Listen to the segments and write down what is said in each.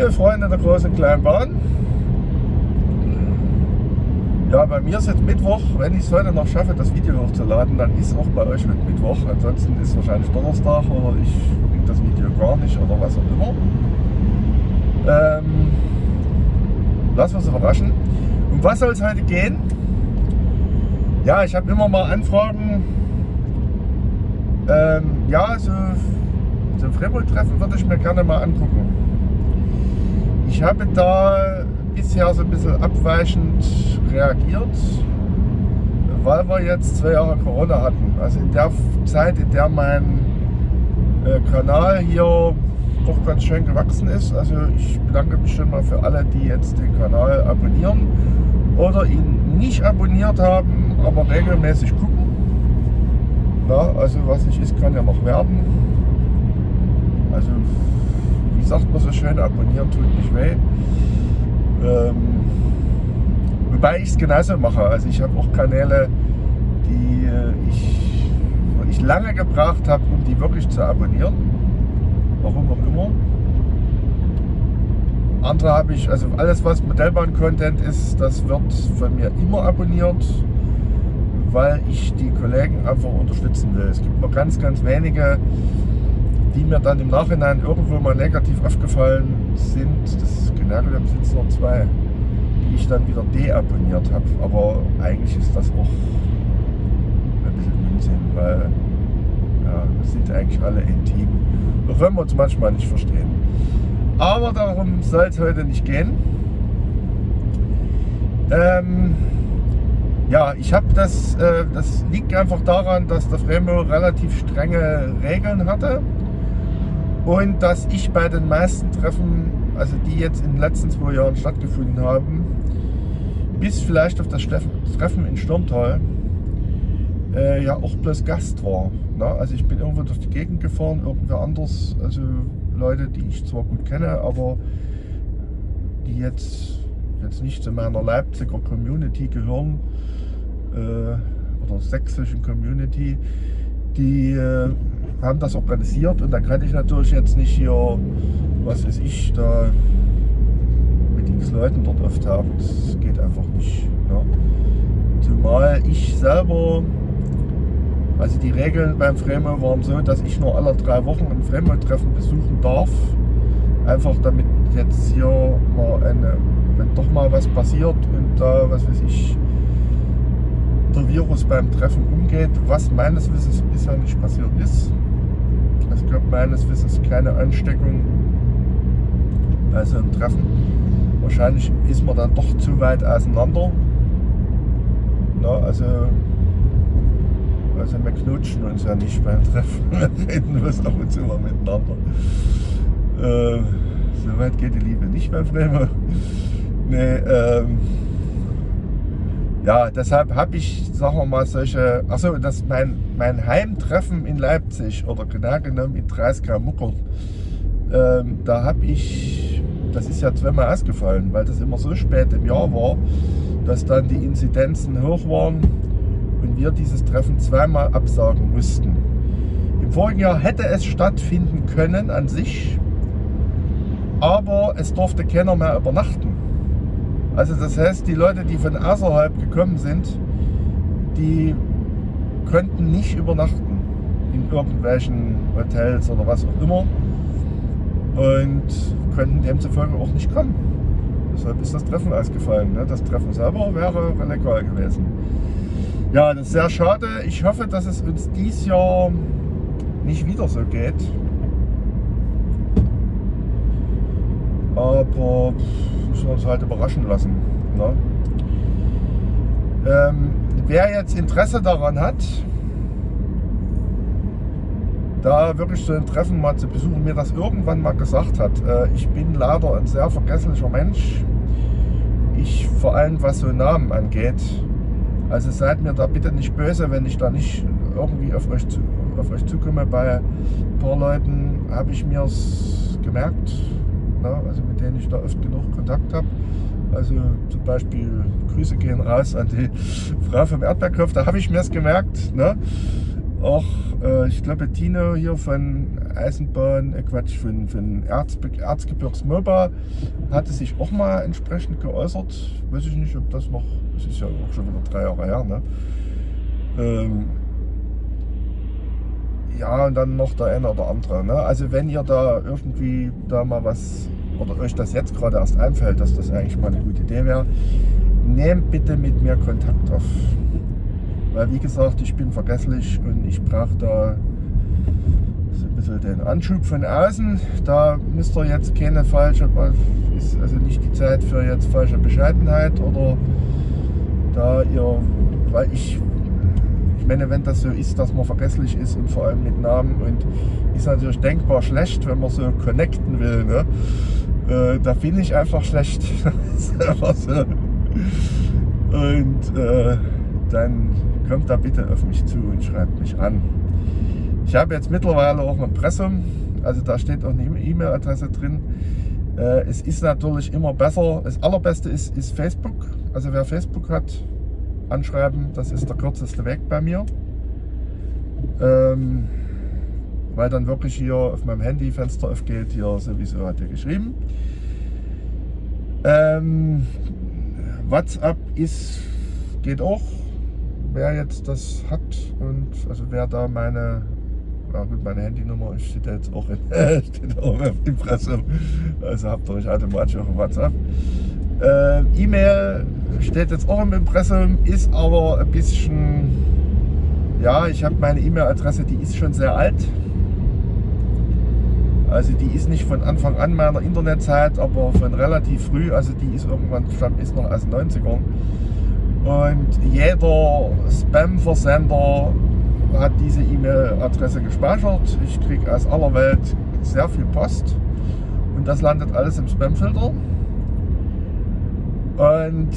Liebe Freunde der großen kleinen Bahn, ja, bei mir ist jetzt Mittwoch. Wenn ich es heute noch schaffe, das Video hochzuladen, dann ist auch bei euch mit Mittwoch. Ansonsten ist wahrscheinlich Donnerstag oder ich bringe das Video gar nicht oder was auch immer. Ähm, lassen wir uns überraschen. Um was soll es heute gehen? Ja, ich habe immer mal Anfragen. Ähm, ja, so, so ein Fremdtreffen würde ich mir gerne mal angucken. Ich habe da bisher so ein bisschen abweichend reagiert, weil wir jetzt zwei Jahre Corona hatten. Also in der Zeit, in der mein äh, Kanal hier doch ganz schön gewachsen ist. Also ich bedanke mich schon mal für alle, die jetzt den Kanal abonnieren oder ihn nicht abonniert haben, aber regelmäßig gucken. Na, also was nicht ist, kann ja noch werden. Also sagt man so schön, abonnieren tut nicht weh. Ähm, wobei ich es genauso mache. Also ich habe auch Kanäle, die äh, ich, ich lange gebraucht habe, um die wirklich zu abonnieren. Warum auch immer. Andere habe ich, also alles was Modellbahn-Content ist, das wird von mir immer abonniert, weil ich die Kollegen einfach unterstützen will. Es gibt nur ganz, ganz wenige, die mir dann im Nachhinein irgendwo mal negativ aufgefallen sind. Das General sind es nur zwei, die ich dann wieder deabonniert habe. Aber eigentlich ist das auch ein bisschen Unsinn, weil ja, wir sind eigentlich alle intim. Auch wenn wir uns manchmal nicht verstehen. Aber darum soll es heute nicht gehen. Ähm, ja, ich habe das, äh, das liegt einfach daran, dass der Fremo relativ strenge Regeln hatte und dass ich bei den meisten Treffen, also die jetzt in den letzten zwei Jahren stattgefunden haben, bis vielleicht auf das Treffen in Sturmtal, äh, ja auch bloß Gast war. Ne? Also ich bin irgendwo durch die Gegend gefahren, irgendwer anders, also Leute, die ich zwar gut kenne, aber die jetzt, jetzt nicht zu meiner Leipziger Community gehören äh, oder sächsischen Community, die äh, haben das organisiert und dann kann ich natürlich jetzt nicht hier, was weiß ich, da mit x Leuten dort auftauchen. Das geht einfach nicht. Ja. Zumal ich selber, also die Regeln beim Fremo waren so, dass ich nur alle drei Wochen ein Fremo-Treffen besuchen darf. Einfach damit jetzt hier mal eine, wenn doch mal was passiert und da, was weiß ich, der Virus beim Treffen umgeht, was meines Wissens bisher nicht passiert ist. Es gab meines Wissens keine Ansteckung bei so einem Treffen. Wahrscheinlich ist man dann doch zu weit auseinander. Na, also, also wir knutschen uns ja nicht beim Treffen, wir reden bloß ab und zu mal miteinander. Äh, so weit geht die Liebe nicht beim Fremo. Nee, ähm, ja, deshalb habe ich, sagen wir mal, solche, also das mein, mein Heimtreffen in Leipzig oder genau genommen in 30 Muckern, ähm, da habe ich, das ist ja zweimal ausgefallen, weil das immer so spät im Jahr war, dass dann die Inzidenzen hoch waren und wir dieses Treffen zweimal absagen mussten. Im vorigen Jahr hätte es stattfinden können an sich, aber es durfte keiner mehr übernachten. Also das heißt, die Leute, die von außerhalb gekommen sind, die könnten nicht übernachten in irgendwelchen Hotels oder was auch immer und könnten demzufolge auch nicht kommen. Deshalb ist das Treffen ausgefallen. Ne? Das Treffen selber wäre legal gewesen. Ja, das ist sehr schade. Ich hoffe, dass es uns dieses Jahr nicht wieder so geht. Aber müssen wir uns halt überraschen lassen. Ne? Ähm, wer jetzt Interesse daran hat, da wirklich so ein Treffen mal zu besuchen, mir das irgendwann mal gesagt hat. Äh, ich bin leider ein sehr vergesslicher Mensch. Ich vor allem was so Namen angeht. Also seid mir da bitte nicht böse, wenn ich da nicht irgendwie auf euch, auf euch zukomme. Bei ein paar Leuten habe ich es gemerkt, ne? also mit denen ich da oft genug Kontakt habe. Also zum Beispiel Grüße gehen raus an die Frau vom Erdbeerkopf, da habe ich mir es gemerkt. Ne? auch, äh, ich glaube, Tino hier von Eisenbahn, äh Quatsch, von, von Erzbe Erzgebirgs MOBA hatte sich auch mal entsprechend geäußert. Weiß ich nicht, ob das noch, das ist ja auch schon wieder drei Jahre her, ne? Ähm, ja, und dann noch der eine oder andere. Ne? Also wenn ihr da irgendwie da mal was, oder euch das jetzt gerade erst einfällt, dass das eigentlich mal eine gute Idee wäre, nehmt bitte mit mir Kontakt auf. Weil wie gesagt, ich bin vergesslich und ich brauche da so ein bisschen den Anschub von außen. Da müsst ihr jetzt keine falsche, ist also nicht die Zeit für jetzt falsche Bescheidenheit oder da ihr, weil ich ich meine, wenn das so ist, dass man vergesslich ist und vor allem mit Namen und ist natürlich denkbar schlecht, wenn man so connecten will. Ne? Äh, da bin ich einfach schlecht. Und äh, dann kommt da bitte auf mich zu und schreibt mich an. Ich habe jetzt mittlerweile auch ein Impressum, also da steht auch eine E-Mail-Adresse drin. Äh, es ist natürlich immer besser, das allerbeste ist, ist Facebook. Also wer Facebook hat, anschreiben. Das ist der kürzeste Weg bei mir. Ähm, weil dann wirklich hier auf meinem Handy Fenster aufgeht. Hier sowieso hat er geschrieben. Ähm, WhatsApp ist, geht auch. Wer jetzt das hat und also wer da meine, ja gut, meine Handynummer steht jetzt auch, in, steht auch auf Impressum. Also habt ihr euch automatisch auf WhatsApp. Äh, E-Mail steht jetzt auch im Impressum, ist aber ein bisschen, ja, ich habe meine E-Mail-Adresse, die ist schon sehr alt. Also die ist nicht von Anfang an meiner Internetzeit, aber von relativ früh, also die ist irgendwann, ist noch aus den 90ern. Und jeder Spam-Versender hat diese E-Mail-Adresse gespeichert. Ich kriege aus aller Welt sehr viel Post und das landet alles im Spam-Filter. Und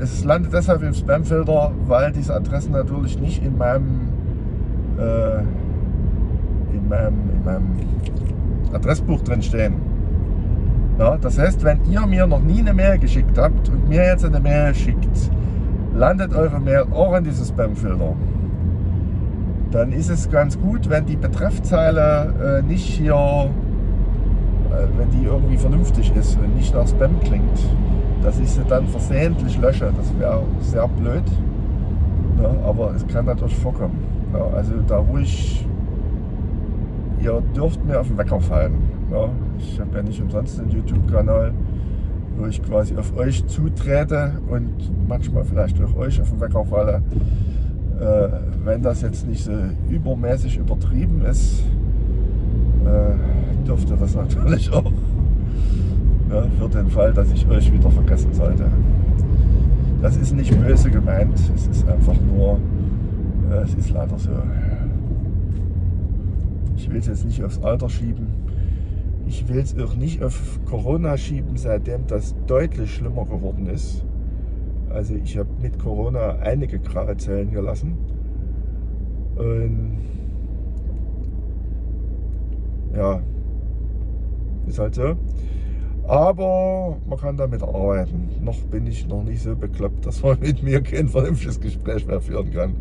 es landet deshalb im Spamfilter, weil diese Adressen natürlich nicht in meinem, äh, in meinem, in meinem Adressbuch drin stehen. Ja, das heißt, wenn ihr mir noch nie eine Mail geschickt habt und mir jetzt eine Mail schickt, landet eure Mail auch in diesem Spamfilter. Dann ist es ganz gut, wenn die Betreffzeile äh, nicht hier, äh, wenn die irgendwie vernünftig ist und nicht nach Spam klingt dass ich sie dann versehentlich lösche. Das wäre sehr blöd, ne? aber es kann natürlich vorkommen. Ja, also da ruhig, ihr dürft mir auf den Wecker fallen. Ja? Ich habe ja nicht umsonst einen YouTube-Kanal, wo ich quasi auf euch zutrete und manchmal vielleicht auch euch auf den Wecker falle. Äh, wenn das jetzt nicht so übermäßig übertrieben ist, äh, dürft ihr das natürlich auch ja, für den Fall, dass ich euch wieder vergessen sollte. Das ist nicht böse gemeint, es ist einfach nur, äh, es ist leider so. Ich will es jetzt nicht aufs Alter schieben. Ich will es auch nicht auf Corona schieben, seitdem das deutlich schlimmer geworden ist. Also ich habe mit Corona einige graue Zellen gelassen. Und ja, ist halt so. Aber man kann damit arbeiten. Noch bin ich noch nicht so bekloppt, dass man mit mir kein vernünftiges Gespräch mehr führen kann.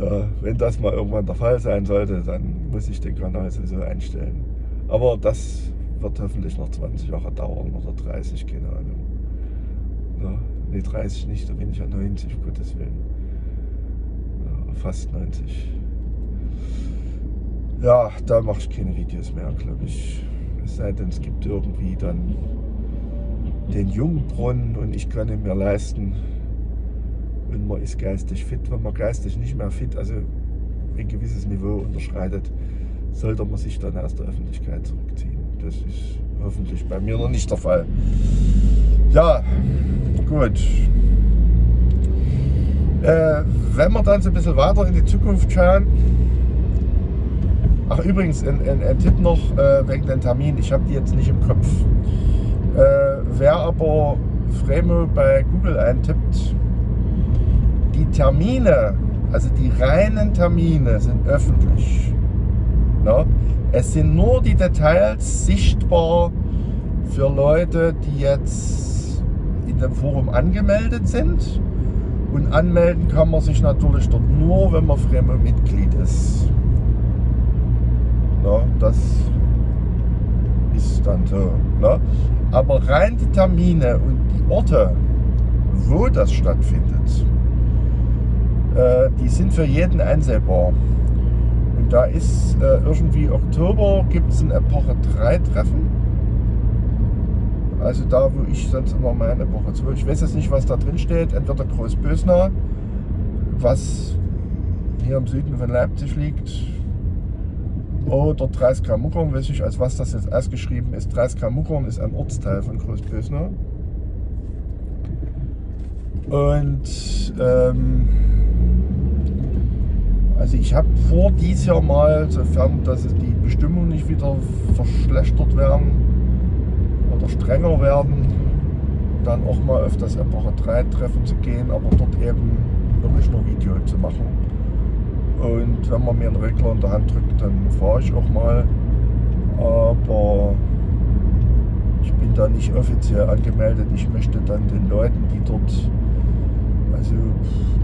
Ja, wenn das mal irgendwann der Fall sein sollte, dann muss ich den Kanal sowieso einstellen. Aber das wird hoffentlich noch 20 Jahre dauern oder 30, keine Ahnung. Ja, ne, 30 nicht, da bin ich ja 90, um Gottes Willen. Ja, fast 90. Ja, da mache ich keine Videos mehr, glaube ich. Es sei denn, es gibt irgendwie dann den Jungbrunnen und ich kann ihn mir leisten. Und man ist geistig fit. Wenn man geistig nicht mehr fit, also ein gewisses Niveau unterschreitet, sollte man sich dann aus der Öffentlichkeit zurückziehen. Das ist hoffentlich bei mir noch nicht der Fall. Ja, gut. Äh, wenn wir dann so ein bisschen weiter in die Zukunft schauen, Ach übrigens, ein, ein, ein Tipp noch äh, wegen den Termin. Ich habe die jetzt nicht im Kopf. Äh, wer aber Fremo bei Google eintippt, die Termine, also die reinen Termine sind öffentlich. Na? Es sind nur die Details sichtbar für Leute, die jetzt in dem Forum angemeldet sind Und anmelden kann man sich natürlich dort nur, wenn man Fremo-Mitglied ist. Ja, das ist dann so. Ne? Aber rein die Termine und die Orte, wo das stattfindet, äh, die sind für jeden einsehbar. Und da ist äh, irgendwie Oktober gibt es ein Epoche 3 Treffen. Also da, wo ich sonst immer meine Epoche 2. Ich weiß jetzt nicht, was da drin steht. Entweder Großbösner, was hier im Süden von Leipzig liegt, oder 30 Muckern, weiß ich, als was das jetzt ausgeschrieben ist. 30 Muckern ist ein Ortsteil von Großbösner. Und ähm, also ich habe vor dies Jahr mal, sofern dass die Bestimmungen nicht wieder verschlechtert werden oder strenger werden, dann auch mal das Epoche 3 Treffen zu gehen, aber dort eben wirklich nur Video zu machen. Und wenn man mir einen Regler in der Hand drückt, dann fahre ich auch mal. Aber ich bin da nicht offiziell angemeldet. Ich möchte dann den Leuten, die dort also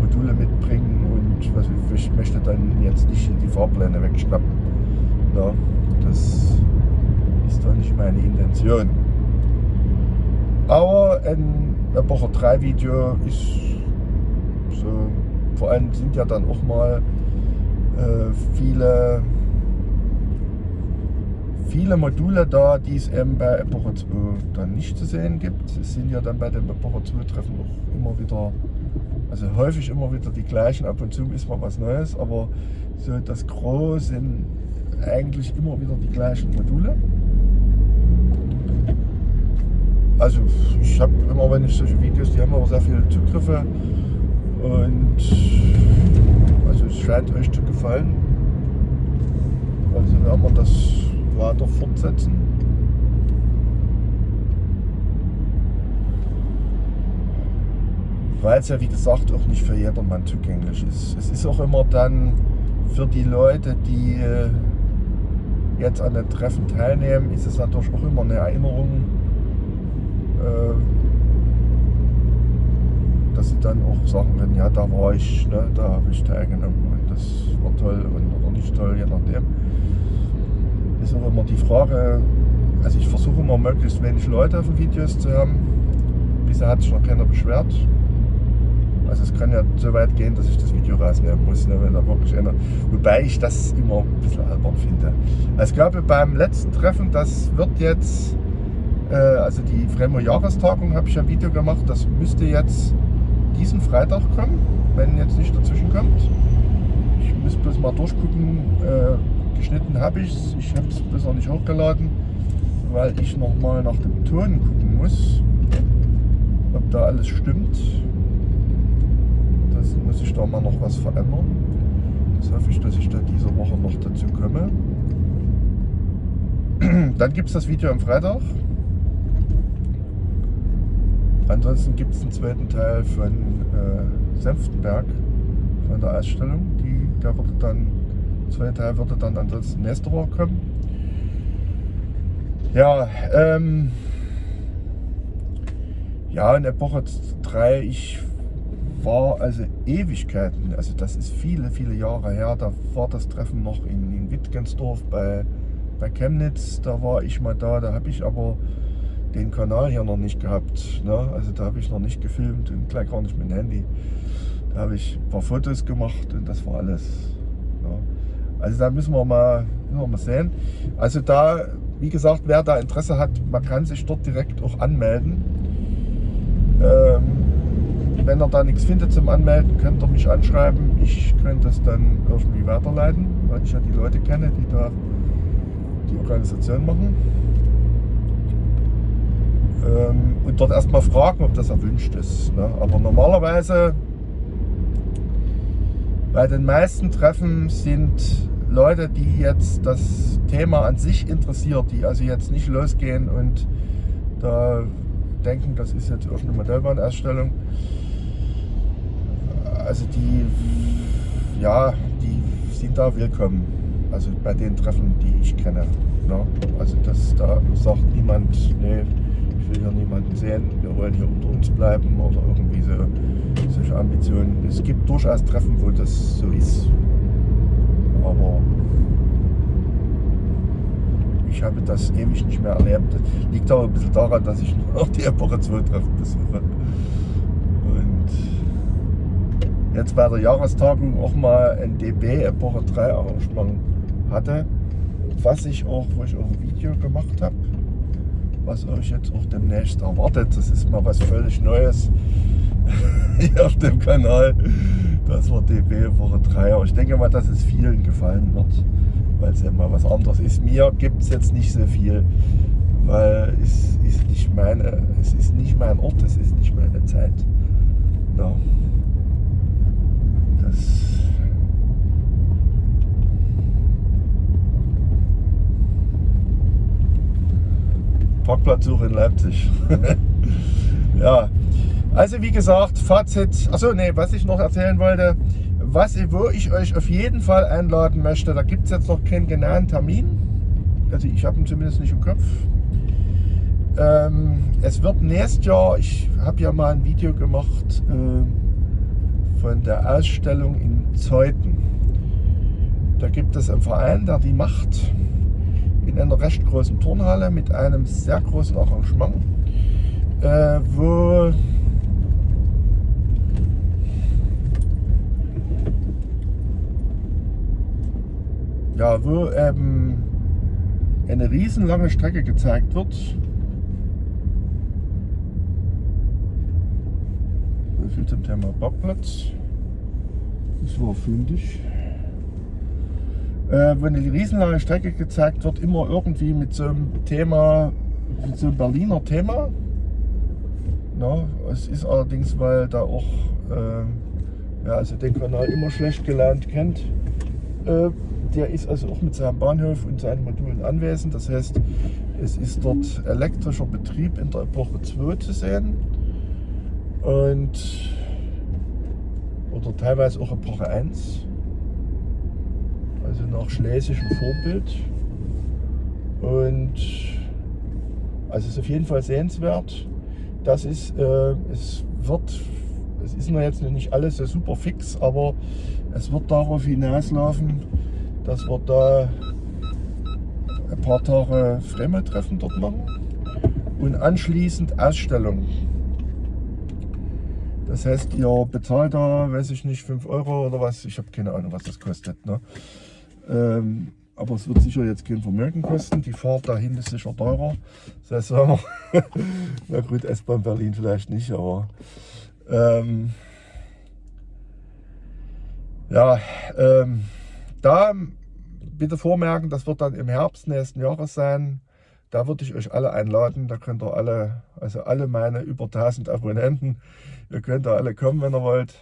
Module mitbringen und was ich möchte dann jetzt nicht die Fahrpläne wegschnappen. Ja, das ist doch nicht meine Intention. Aber ein Epoche 3 Video ist so, vor allem sind ja dann auch mal viele viele Module da, die es eben bei Epoche 2 dann nicht zu sehen gibt. Es sind ja dann bei den Epoche 2 Treffen auch immer wieder also häufig immer wieder die gleichen, ab und zu ist mal was Neues, aber so das Gros sind eigentlich immer wieder die gleichen Module. Also ich habe immer, wenn ich solche Videos, die haben aber sehr viele Zugriffe und scheint euch zu gefallen. Also werden wir das weiter fortsetzen. weil es ja wie gesagt auch nicht für jedermann zugänglich ist. Es ist auch immer dann für die Leute, die äh, jetzt an den Treffen teilnehmen, ist es natürlich auch immer eine Erinnerung, äh, dass sie dann auch sagen können, ja da war ich, ne, da habe ich teilgenommen und das war toll und, oder nicht toll, je nachdem. Ist auch immer die Frage, also ich versuche immer möglichst wenig Leute auf den Videos zu haben. Bisher hat sich noch keiner beschwert. Also es kann ja so weit gehen, dass ich das Video rausnehmen muss, ne, wenn da wirklich einer, wobei ich das immer ein bisschen albern finde. Also ich glaube beim letzten Treffen, das wird jetzt, äh, also die Fremo Jahrestagung habe ich ein Video gemacht, das müsste jetzt diesen Freitag kommen, wenn jetzt nicht dazwischen kommt. Ich muss bloß mal durchgucken, äh, geschnitten habe ich es, ich habe es bloß noch nicht hochgeladen, weil ich noch mal nach dem Ton gucken muss, ob da alles stimmt muss ich da mal noch was verändern. Das hoffe ich, dass ich da diese Woche noch dazu komme. Dann gibt es das Video am Freitag. Ansonsten gibt es einen zweiten Teil von äh, Senftenberg, von der Ausstellung. Die, der würde dann, zweite Teil würde dann ansonsten nächste Woche kommen. Ja, ähm, ja, in Epoche 3, ich war also Ewigkeiten, also das ist viele, viele Jahre her, da war das Treffen noch in, in Wittgensdorf bei, bei Chemnitz, da war ich mal da, da habe ich aber den Kanal hier noch nicht gehabt, ne? also da habe ich noch nicht gefilmt und gleich gar nicht mit dem Handy. Da habe ich ein paar Fotos gemacht und das war alles. Ne? Also da müssen wir, mal, müssen wir mal sehen. Also da, wie gesagt, wer da Interesse hat, man kann sich dort direkt auch anmelden. Ähm, wenn er da nichts findet zum Anmelden, könnt ihr mich anschreiben. Ich könnte das dann irgendwie weiterleiten, weil ich ja die Leute kenne, die da die Organisation machen. Ähm, und dort erstmal fragen, ob das erwünscht ist. Ne? Aber normalerweise bei den meisten Treffen sind Leute, die jetzt das Thema an sich interessiert, die also jetzt nicht losgehen und da denken, das ist jetzt irgendeine Modellbahnausstellung, also die, ja, die sind da willkommen. Also bei den Treffen, die ich kenne. Ne? Also das, da sagt niemand, nee, ich ich will hier niemanden sehen, wir wollen hier unter uns bleiben oder irgendwie so solche Ambitionen. Es gibt durchaus Treffen, wo das so ist. Aber ich habe das ewig nicht mehr erlebt. Das liegt aber ein bisschen daran, dass ich noch die Epoche 2 Treffen besuche. Und jetzt bei der Jahrestagung auch mal ein DB Epoche 3 Arrangement hatte, was ich auch, wo ich auch ein Video gemacht habe, was euch jetzt auch demnächst erwartet. Das ist mal was völlig Neues hier auf dem Kanal. Das war DB Woche 3. Aber ich denke mal, dass es vielen gefallen wird weil es ja mal was anderes ist. Mir gibt es jetzt nicht so viel, weil es ist nicht meine, es ist nicht mein Ort, es ist nicht meine Zeit. Ja. Das Parkplatzsuche in Leipzig. ja, also wie gesagt, Fazit, achso, nee, was ich noch erzählen wollte, was, wo ich euch auf jeden Fall einladen möchte, da gibt es jetzt noch keinen genauen Termin. Also ich habe ihn zumindest nicht im Kopf. Ähm, es wird nächstes Jahr, ich habe ja mal ein Video gemacht äh, von der Ausstellung in Zeuthen. Da gibt es einen Verein, der die macht in einer recht großen Turnhalle mit einem sehr großen Arrangement, äh, wo ja, wo ähm, eine riesenlange Strecke gezeigt wird. So viel zum Thema Parkplatz. Das war fündig. Äh, wo eine riesenlange Strecke gezeigt wird, immer irgendwie mit so einem Thema, mit so einem Berliner Thema. Na, es ist allerdings, weil da auch, äh, ja, also den Kanal immer schlecht gelernt kennt, äh, der ist also auch mit seinem Bahnhof und seinen Modulen anwesend. Das heißt, es ist dort elektrischer Betrieb in der Epoche 2 zu sehen. Und oder teilweise auch Epoche 1. Also nach schlesischem Vorbild. Und also es ist auf jeden Fall sehenswert. Das ist, äh, es wird, es ist noch jetzt nicht alles so super fix, aber es wird darauf hinauslaufen, dass wir da ein paar Tage Fremde-Treffen dort machen und anschließend Ausstellung. Das heißt, ihr bezahlt da, weiß ich nicht, 5 Euro oder was, ich habe keine Ahnung, was das kostet. Ne? Ähm, aber es wird sicher jetzt kein Vermögen kosten. Die Fahrt dahin ist sicher teurer. Das heißt, na gut, S-Bahn Berlin vielleicht nicht, aber ähm, ja, ähm, da bitte vormerken, das wird dann im Herbst nächsten Jahres sein. Da würde ich euch alle einladen. Da könnt ihr alle, also alle meine über 1000 Abonnenten, ihr könnt da alle kommen, wenn ihr wollt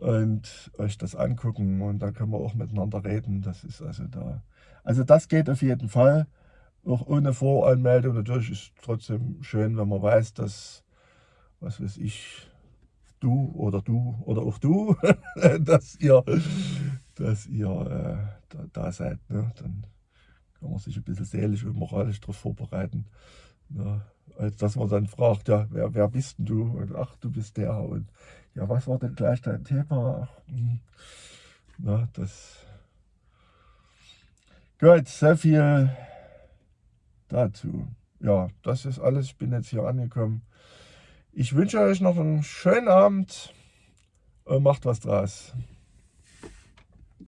und euch das angucken und dann können wir auch miteinander reden. Das ist also da. Also das geht auf jeden Fall. Auch ohne Voranmeldung. Natürlich ist es trotzdem schön, wenn man weiß, dass, was weiß ich, du oder du oder auch du, dass ihr, dass ihr äh, da, da, seid. Ne? Dann kann man sich ein bisschen seelisch und moralisch darauf vorbereiten. Ne? Als dass man dann fragt, ja, wer, wer bist denn du? Und ach, du bist der. Und ja, was war denn gleich dein Thema? Hm. Na, das. Gut, sehr viel dazu. Ja, das ist alles. Ich bin jetzt hier angekommen. Ich wünsche euch noch einen schönen Abend und macht was draus.